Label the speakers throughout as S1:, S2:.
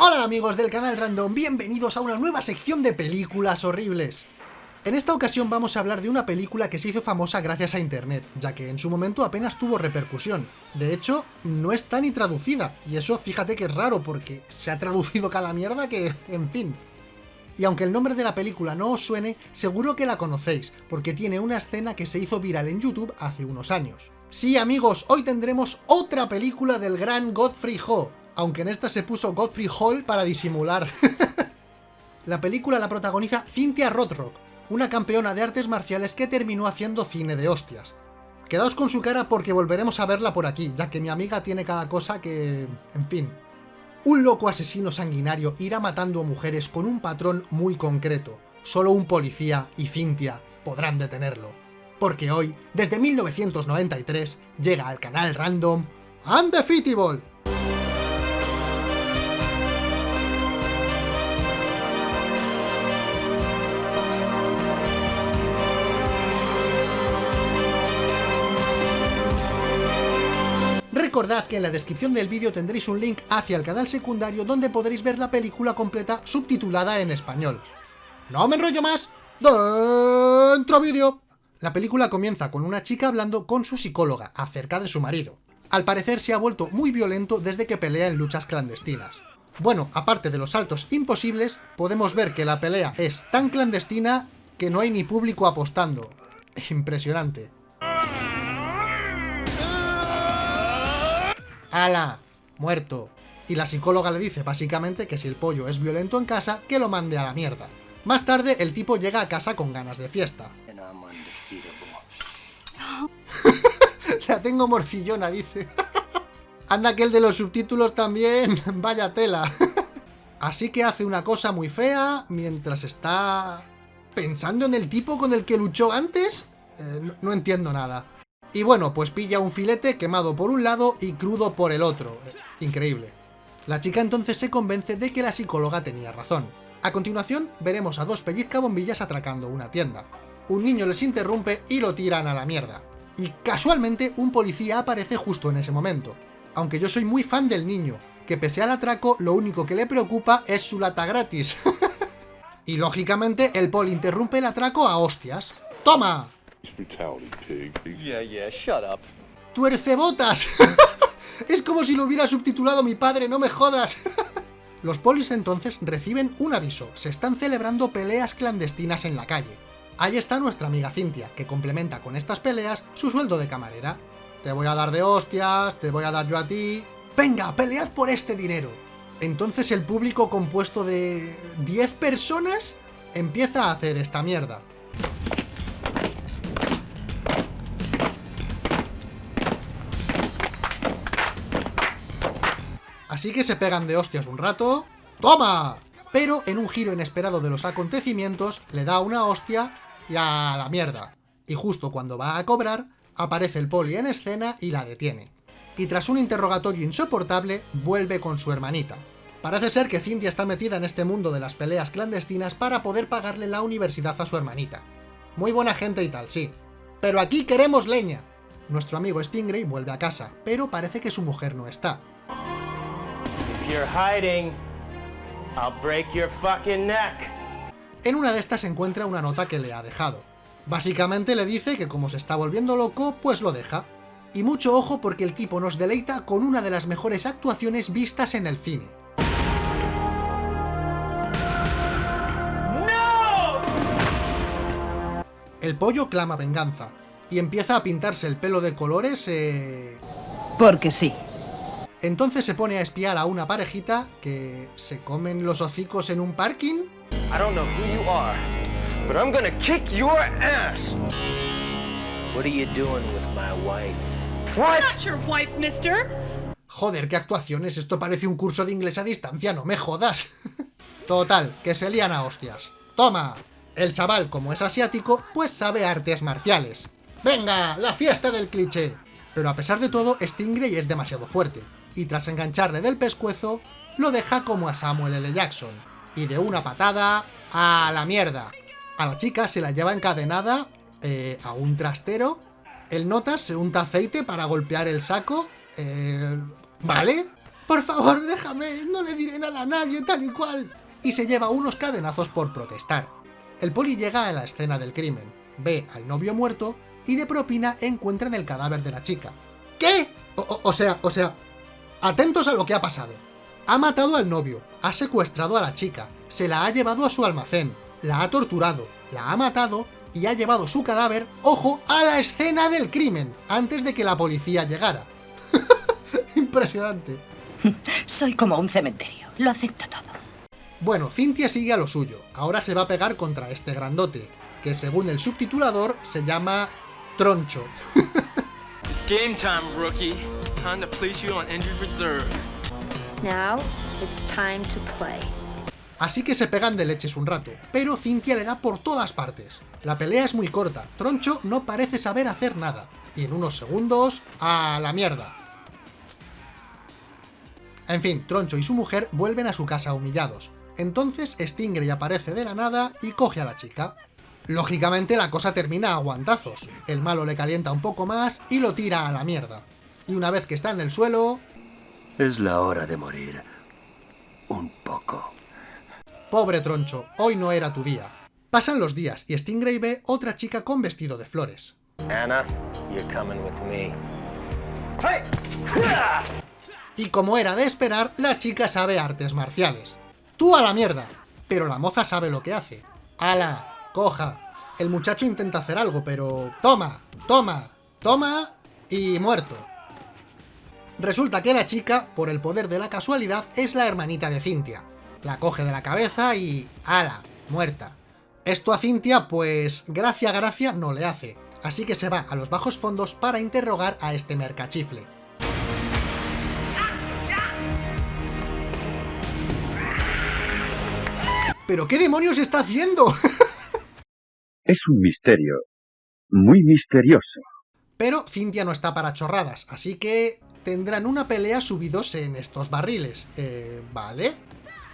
S1: Hola amigos del canal Random, bienvenidos a una nueva sección de películas horribles. En esta ocasión vamos a hablar de una película que se hizo famosa gracias a internet, ya que en su momento apenas tuvo repercusión. De hecho, no está ni traducida, y eso fíjate que es raro porque se ha traducido cada mierda que... en fin. Y aunque el nombre de la película no os suene, seguro que la conocéis, porque tiene una escena que se hizo viral en YouTube hace unos años. Sí amigos, hoy tendremos otra película del gran Godfrey Ho, aunque en esta se puso Godfrey Hall para disimular. la película la protagoniza Cynthia Rothrock, una campeona de artes marciales que terminó haciendo cine de hostias. Quedaos con su cara porque volveremos a verla por aquí, ya que mi amiga tiene cada cosa que... en fin. Un loco asesino sanguinario irá matando mujeres con un patrón muy concreto. Solo un policía y Cynthia podrán detenerlo. Porque hoy, desde 1993, llega al canal random Undefeatable, Recordad que en la descripción del vídeo tendréis un link hacia el canal secundario donde podréis ver la película completa subtitulada en español. ¡No me enrollo más! ¡Dentro vídeo! La película comienza con una chica hablando con su psicóloga acerca de su marido. Al parecer se ha vuelto muy violento desde que pelea en luchas clandestinas. Bueno, aparte de los saltos imposibles, podemos ver que la pelea es tan clandestina que no hay ni público apostando. Impresionante. ¡Hala! Muerto. Y la psicóloga le dice básicamente que si el pollo es violento en casa, que lo mande a la mierda. Más tarde, el tipo llega a casa con ganas de fiesta. la tengo morfillona, dice. Anda que el de los subtítulos también, vaya tela. Así que hace una cosa muy fea mientras está... ¿Pensando en el tipo con el que luchó antes? Eh, no entiendo nada. Y bueno, pues pilla un filete quemado por un lado y crudo por el otro. Increíble. La chica entonces se convence de que la psicóloga tenía razón. A continuación, veremos a dos pellizcabombillas atracando una tienda. Un niño les interrumpe y lo tiran a la mierda. Y casualmente un policía aparece justo en ese momento. Aunque yo soy muy fan del niño, que pese al atraco lo único que le preocupa es su lata gratis. y lógicamente el poli interrumpe el atraco a hostias. ¡Toma! ¡Tuercebotas! es como si lo hubiera subtitulado mi padre, no me jodas. Los polis entonces reciben un aviso, se están celebrando peleas clandestinas en la calle. Ahí está nuestra amiga Cintia, que complementa con estas peleas su sueldo de camarera. Te voy a dar de hostias, te voy a dar yo a ti... ¡Venga, pelead por este dinero! Entonces el público compuesto de... 10 personas empieza a hacer esta mierda. Así que se pegan de hostias un rato... ¡Toma! Pero en un giro inesperado de los acontecimientos, le da una hostia y a la mierda. Y justo cuando va a cobrar, aparece el poli en escena y la detiene. Y tras un interrogatorio insoportable, vuelve con su hermanita. Parece ser que Cynthia está metida en este mundo de las peleas clandestinas para poder pagarle la universidad a su hermanita. Muy buena gente y tal, sí. Pero aquí queremos leña. Nuestro amigo Stingray vuelve a casa, pero parece que su mujer no está. En una de estas se encuentra una nota que le ha dejado. Básicamente le dice que como se está volviendo loco, pues lo deja. Y mucho ojo porque el tipo nos deleita con una de las mejores actuaciones vistas en el cine. El pollo clama venganza, y empieza a pintarse el pelo de colores, eh...
S2: Porque sí.
S1: Entonces se pone a espiar a una parejita que se comen los hocicos en un parking. I don't know who you are, but I'm gonna kick your ass. What are you doing with my wife? What? Not your wife, mister. Joder, qué actuaciones, esto parece un curso de inglés a distancia, no me jodas. Total, que se lían a hostias. ¡Toma! El chaval, como es asiático, pues sabe artes marciales. ¡Venga, la fiesta del cliché! Pero a pesar de todo, Stingray es demasiado fuerte y tras engancharle del pescuezo, lo deja como a Samuel L. Jackson, y de una patada a la mierda. A la chica se la lleva encadenada eh, a un trastero, el Notas se unta aceite para golpear el saco, eh, ¿vale? por favor, déjame, no le diré nada a nadie, tal y cual. Y se lleva unos cadenazos por protestar. El poli llega a la escena del crimen, ve al novio muerto y de propina encuentran el cadáver de la chica. ¿Qué? O, sea, o sea, atentos a lo que ha pasado. Ha matado al novio, ha secuestrado a la chica, se la ha llevado a su almacén, la ha torturado, la ha matado y ha llevado su cadáver, ojo, a la escena del crimen, antes de que la policía llegara. Impresionante.
S2: Soy como un cementerio, lo acepto todo.
S1: Bueno, Cintia sigue a lo suyo, ahora se va a pegar contra este grandote, que según el subtitulador se llama Troncho. game time, rookie. Time to place you on injured reserve. Now, it's time to play. Así que se pegan de leches un rato, pero Cintia le da por todas partes. La pelea es muy corta, Troncho no parece saber hacer nada, y en unos segundos, ¡a la mierda! En fin, Troncho y su mujer vuelven a su casa humillados. Entonces Stingray aparece de la nada y coge a la chica. Lógicamente la cosa termina a guantazos. El malo le calienta un poco más y lo tira a la mierda. Y una vez que está en el suelo...
S3: Es la hora de morir. Un poco.
S1: Pobre Troncho, hoy no era tu día. Pasan los días y Stingray ve otra chica con vestido de flores. Anna, you're coming with me. Y como era de esperar, la chica sabe artes marciales. ¡Tú a la mierda! Pero la moza sabe lo que hace. ¡Hala! ¡Coja! El muchacho intenta hacer algo, pero... ¡Toma! ¡Toma! ¡Toma! Y muerto. Resulta que la chica, por el poder de la casualidad, es la hermanita de Cintia. La coge de la cabeza y... ¡Hala! Muerta. Esto a Cintia, pues... Gracia, gracia, no le hace. Así que se va a los bajos fondos para interrogar a este mercachifle. ¿Pero qué demonios está haciendo?
S3: es un misterio. Muy misterioso.
S1: Pero Cintia no está para chorradas, así que tendrán una pelea subidos en estos barriles. Eh, ¿vale?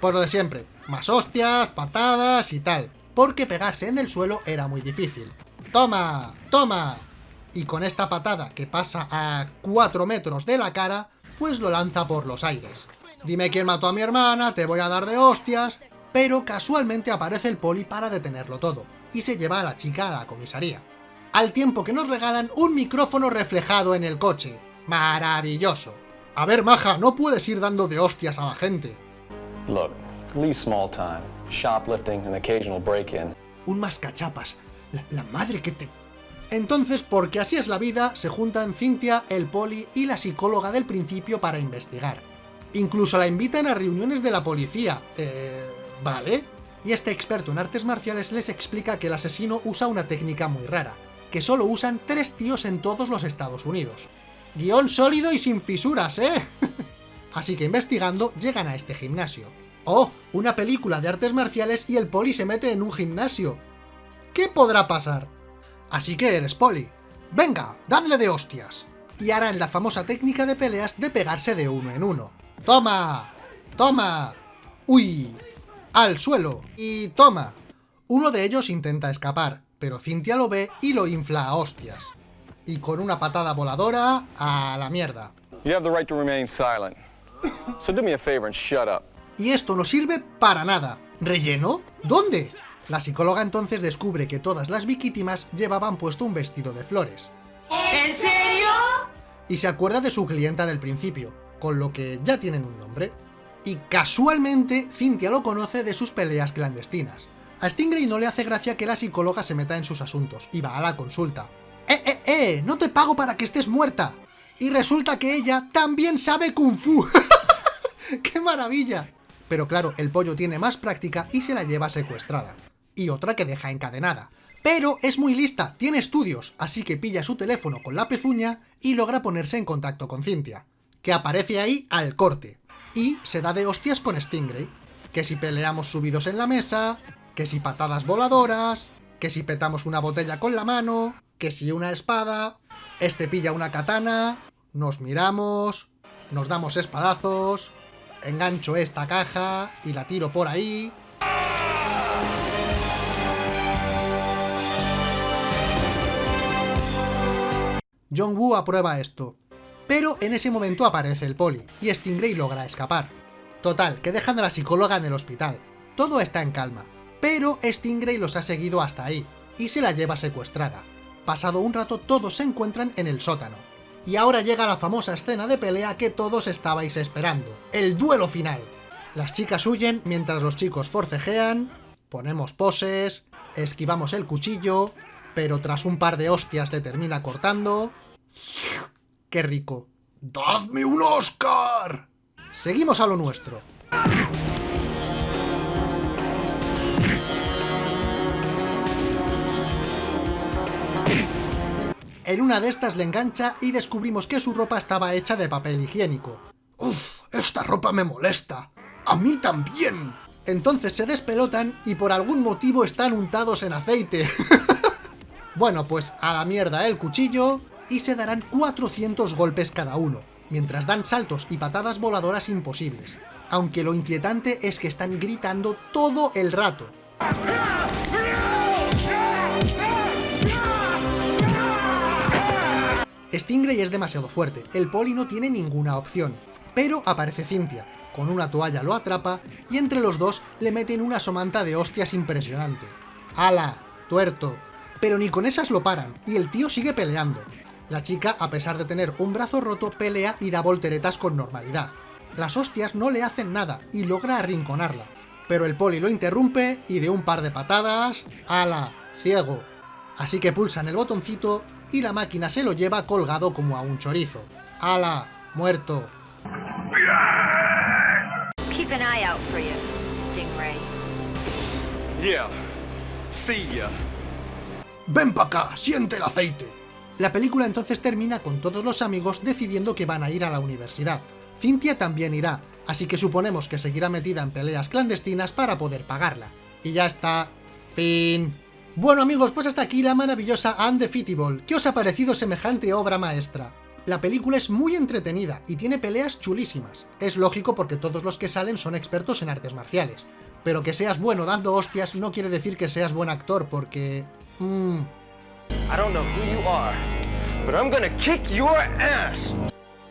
S1: Pues lo de siempre. Más hostias, patadas y tal. Porque pegarse en el suelo era muy difícil. ¡Toma! ¡Toma! Y con esta patada que pasa a 4 metros de la cara, pues lo lanza por los aires. Dime quién mató a mi hermana, te voy a dar de hostias pero casualmente aparece el poli para detenerlo todo, y se lleva a la chica a la comisaría. Al tiempo que nos regalan un micrófono reflejado en el coche. ¡Maravilloso! A ver, maja, no puedes ir dando de hostias a la gente. Look, small time, shoplifting, and occasional break-in. Un mascachapas. La, la madre que te... Entonces, porque así es la vida, se juntan Cintia, el poli y la psicóloga del principio para investigar. Incluso la invitan a reuniones de la policía. Eh ¿Vale? Y este experto en artes marciales les explica que el asesino usa una técnica muy rara, que solo usan tres tíos en todos los Estados Unidos. Guión sólido y sin fisuras, ¿eh? Así que investigando, llegan a este gimnasio. ¡Oh! Una película de artes marciales y el poli se mete en un gimnasio. ¿Qué podrá pasar? Así que eres poli. ¡Venga, dadle de hostias! Y harán la famosa técnica de peleas de pegarse de uno en uno. ¡Toma! ¡Toma! ¡Uy! ¡Al suelo! Y toma. Uno de ellos intenta escapar, pero Cintia lo ve y lo infla a hostias. Y con una patada voladora, a la mierda. Y esto no sirve para nada. ¿Relleno? ¿Dónde? La psicóloga entonces descubre que todas las víctimas llevaban puesto un vestido de flores. ¿En serio? Y se acuerda de su clienta del principio, con lo que ya tienen un nombre y casualmente Cynthia lo conoce de sus peleas clandestinas. A Stingray no le hace gracia que la psicóloga se meta en sus asuntos y va a la consulta. ¡Eh! ¡No te pago para que estés muerta! Y resulta que ella también sabe Kung Fu. ¡Qué maravilla! Pero claro, el pollo tiene más práctica y se la lleva secuestrada. Y otra que deja encadenada. Pero es muy lista, tiene estudios, así que pilla su teléfono con la pezuña y logra ponerse en contacto con Cynthia, que aparece ahí al corte y se da de hostias con Stingray. Que si peleamos subidos en la mesa, que si patadas voladoras, que si petamos una botella con la mano, que si una espada, este pilla una katana, nos miramos, nos damos espadazos, engancho esta caja y la tiro por ahí... John Woo aprueba esto. Pero en ese momento aparece el poli, y Stingray logra escapar. Total, que dejan a la psicóloga en el hospital. Todo está en calma. Pero Stingray los ha seguido hasta ahí, y se la lleva secuestrada. Pasado un rato todos se encuentran en el sótano. Y ahora llega la famosa escena de pelea que todos estabais esperando, el duelo final. Las chicas huyen mientras los chicos forcejean, ponemos poses, esquivamos el cuchillo, pero tras un par de hostias le termina cortando... ¡Qué rico! ¡Dadme un Oscar! Seguimos a lo nuestro. En una de estas le engancha y descubrimos que su ropa estaba hecha de papel higiénico. ¡Uf! ¡Esta ropa me molesta! ¡A mí también! Entonces se despelotan y por algún motivo están untados en aceite. bueno, pues a la mierda el cuchillo y se darán 400 golpes cada uno, mientras dan saltos y patadas voladoras imposibles. Aunque lo inquietante es que están gritando todo el rato. Stingray es demasiado fuerte, el poli no tiene ninguna opción. Pero aparece Cynthia, con una toalla lo atrapa y entre los dos le meten una somanta de hostias impresionante. ¡Hala! ¡Tuerto! Pero ni con esas lo paran, y el tío sigue peleando. La chica, a pesar de tener un brazo roto, pelea y da volteretas con normalidad. Las hostias no le hacen nada, y logra arrinconarla. Pero el poli lo interrumpe, y de un par de patadas... ¡Hala! ¡Ciego! Así que pulsan el botoncito, y la máquina se lo lleva colgado como a un chorizo. ¡Hala! ¡Muerto!
S4: Keep an eye out for you, Stingray.
S3: Yeah. See ya.
S1: ¡Ven pa' acá! ¡Siente el aceite! La película entonces termina con todos los amigos decidiendo que van a ir a la universidad. Cynthia también irá, así que suponemos que seguirá metida en peleas clandestinas para poder pagarla. Y ya está. Fin. Bueno amigos, pues hasta aquí la maravillosa Undefeatable. ¿Qué os ha parecido semejante obra maestra? La película es muy entretenida y tiene peleas chulísimas. Es lógico porque todos los que salen son expertos en artes marciales. Pero que seas bueno dando hostias no quiere decir que seas buen actor, porque... Mmm...
S3: I don't know who.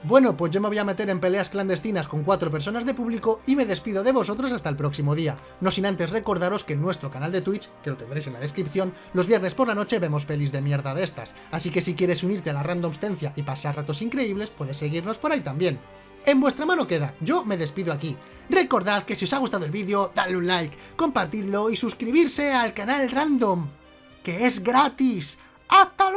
S1: Bueno, pues yo me voy a meter en peleas clandestinas con cuatro personas de público y me despido de vosotros hasta el próximo día. No sin antes recordaros que en nuestro canal de Twitch, que lo tendréis en la descripción, los viernes por la noche vemos pelis de mierda de estas. Así que si quieres unirte a la randomstencia y pasar ratos increíbles, puedes seguirnos por ahí también. En vuestra mano queda, yo me despido aquí. Recordad que si os ha gustado el vídeo, dadle un like, compartidlo y suscribirse al canal Random, que es gratis. ¡Hasta!